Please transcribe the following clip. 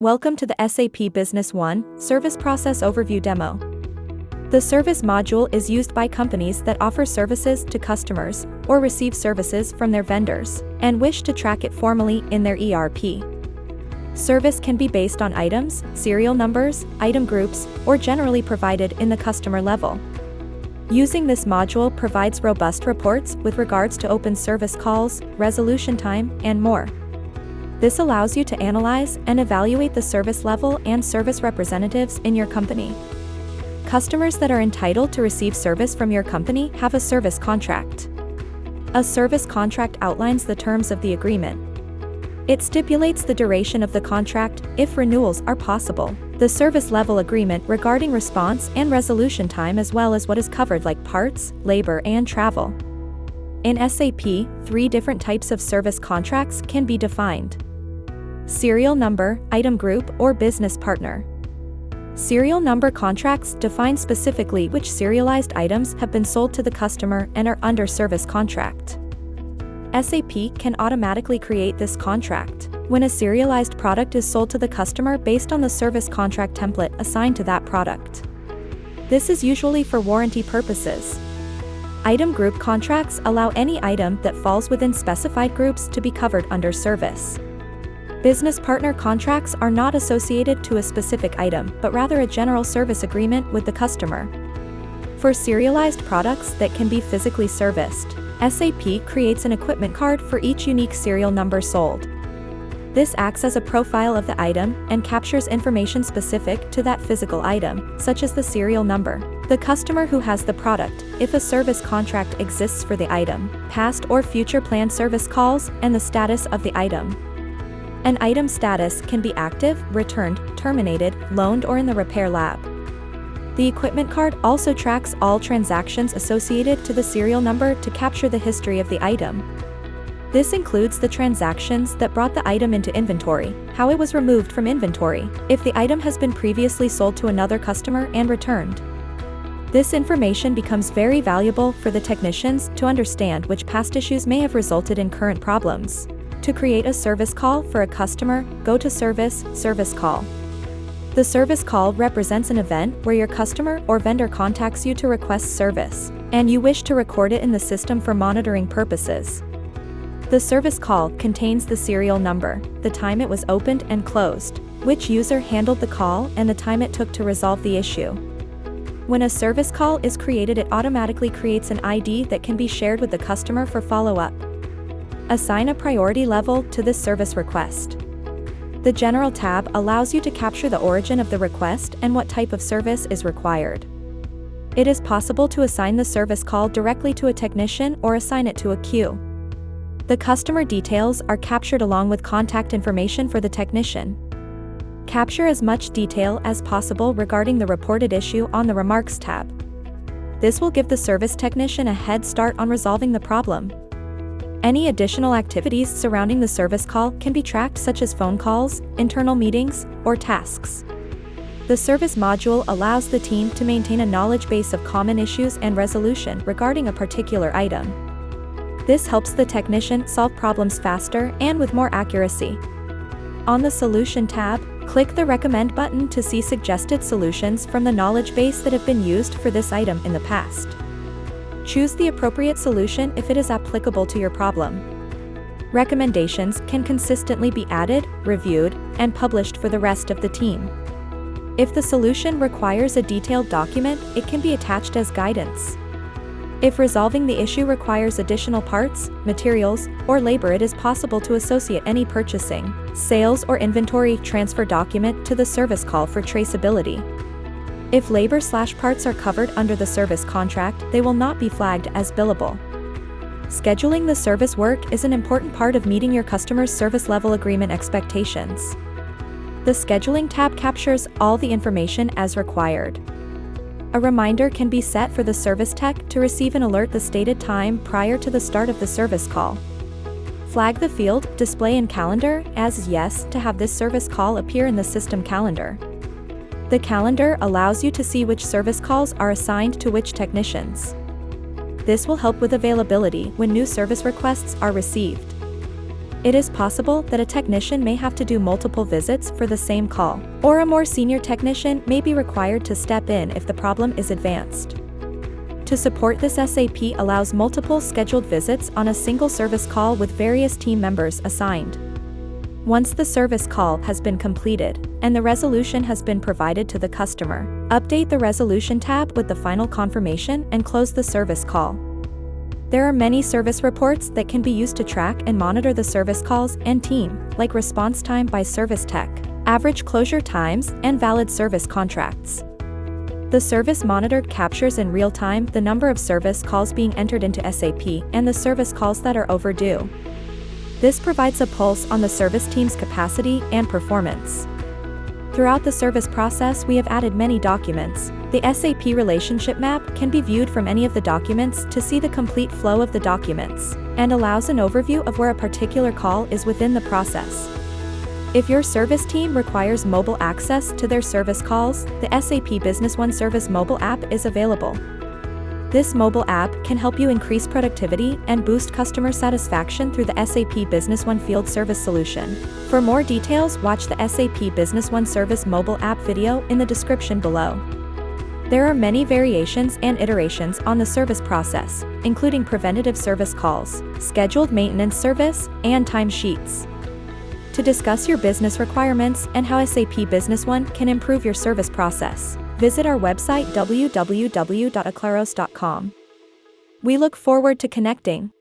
Welcome to the SAP Business One Service Process Overview demo. The service module is used by companies that offer services to customers or receive services from their vendors and wish to track it formally in their ERP. Service can be based on items, serial numbers, item groups, or generally provided in the customer level. Using this module provides robust reports with regards to open service calls, resolution time, and more. This allows you to analyze and evaluate the service level and service representatives in your company. Customers that are entitled to receive service from your company have a service contract. A service contract outlines the terms of the agreement. It stipulates the duration of the contract, if renewals are possible, the service level agreement regarding response and resolution time as well as what is covered like parts, labor and travel. In SAP, three different types of service contracts can be defined serial number, item group, or business partner. Serial number contracts define specifically which serialized items have been sold to the customer and are under service contract. SAP can automatically create this contract when a serialized product is sold to the customer based on the service contract template assigned to that product. This is usually for warranty purposes. Item group contracts allow any item that falls within specified groups to be covered under service. Business partner contracts are not associated to a specific item but rather a general service agreement with the customer. For serialized products that can be physically serviced, SAP creates an equipment card for each unique serial number sold. This acts as a profile of the item and captures information specific to that physical item, such as the serial number, the customer who has the product, if a service contract exists for the item, past or future planned service calls, and the status of the item. An item status can be active, returned, terminated, loaned or in the repair lab. The equipment card also tracks all transactions associated to the serial number to capture the history of the item. This includes the transactions that brought the item into inventory, how it was removed from inventory, if the item has been previously sold to another customer and returned. This information becomes very valuable for the technicians to understand which past issues may have resulted in current problems. To create a service call for a customer, go to Service, Service Call. The service call represents an event where your customer or vendor contacts you to request service, and you wish to record it in the system for monitoring purposes. The service call contains the serial number, the time it was opened and closed, which user handled the call and the time it took to resolve the issue. When a service call is created it automatically creates an ID that can be shared with the customer for follow-up. Assign a priority level to this service request. The General tab allows you to capture the origin of the request and what type of service is required. It is possible to assign the service call directly to a technician or assign it to a queue. The customer details are captured along with contact information for the technician. Capture as much detail as possible regarding the reported issue on the Remarks tab. This will give the service technician a head start on resolving the problem. Any additional activities surrounding the service call can be tracked such as phone calls, internal meetings, or tasks. The service module allows the team to maintain a knowledge base of common issues and resolution regarding a particular item. This helps the technician solve problems faster and with more accuracy. On the Solution tab, click the Recommend button to see suggested solutions from the knowledge base that have been used for this item in the past. Choose the appropriate solution if it is applicable to your problem. Recommendations can consistently be added, reviewed, and published for the rest of the team. If the solution requires a detailed document, it can be attached as guidance. If resolving the issue requires additional parts, materials, or labor it is possible to associate any purchasing, sales or inventory transfer document to the service call for traceability. If labor slash parts are covered under the service contract, they will not be flagged as billable. Scheduling the service work is an important part of meeting your customer's service level agreement expectations. The Scheduling tab captures all the information as required. A reminder can be set for the service tech to receive an alert the stated time prior to the start of the service call. Flag the field Display in Calendar as Yes to have this service call appear in the system calendar. The calendar allows you to see which service calls are assigned to which technicians. This will help with availability when new service requests are received. it is possible that a technician may have to do multiple visits for the same call, or a more senior technician may be required to step in if the problem is advanced. To support this SAP allows multiple scheduled visits on a single service call with various team members assigned. Once the service call has been completed, and the resolution has been provided to the customer, update the resolution tab with the final confirmation and close the service call. There are many service reports that can be used to track and monitor the service calls and team, like response time by service tech, average closure times, and valid service contracts. The service monitor captures in real time the number of service calls being entered into SAP and the service calls that are overdue. This provides a pulse on the service team's capacity and performance. Throughout the service process we have added many documents. The SAP relationship map can be viewed from any of the documents to see the complete flow of the documents, and allows an overview of where a particular call is within the process. If your service team requires mobile access to their service calls, the SAP Business One Service mobile app is available. This mobile app can help you increase productivity and boost customer satisfaction through the SAP Business One Field Service solution. For more details watch the SAP Business One Service mobile app video in the description below. There are many variations and iterations on the service process, including preventative service calls, scheduled maintenance service, and timesheets to discuss your business requirements and how SAP Business One can improve your service process. Visit our website www.aclaros.com. We look forward to connecting.